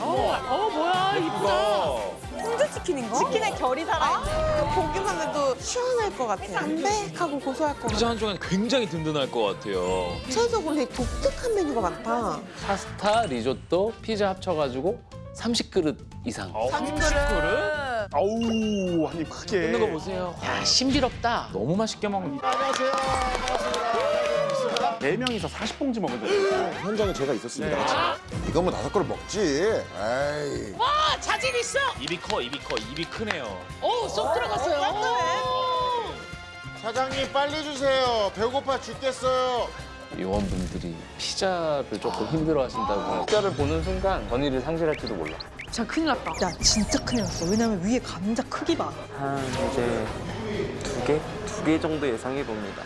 어, 어, 뭐야 이쁘다. 홍조치킨인가? 치킨에 결이 살아있어. 아 보기만 해도 시원할 것 같아. 담백하고 고소할 것 같아. 피자 한 조각 굉장히 든든할 것 같아요. 최소 근데 독특한 메뉴가 많다. 파스타, 리조또, 피자 합쳐가지고 30그릇 이상. 어, 30그릇? 아우, 아니 크게. 먹는 거 보세요. 야, 신비롭다. 너무 맛있게 먹는다. 안녕하세요. 안녕하세요. 4명이서 40봉지 먹은 적이 있어요. 어, 현장에 제가 있었습니다. 네. 아. 이거 뭐 다섯 그릇 먹지. 에이. 와 자질 있어. 입이 커, 입이 커, 입이 크네요. 오쏙 어, 들어갔어요. 어, 오, 사장님 빨리 주세요. 배고파 죽겠어요. 요원분들이 피자를 조금 힘들어 하신다고 피자를 보는 순간 건의를 상실할지도 몰라 자 큰일 났다 야 진짜 큰일 났어 왜냐면 위에 감자 크기 봐한 이제 두 개? 두 개 정도 예상해 봅니다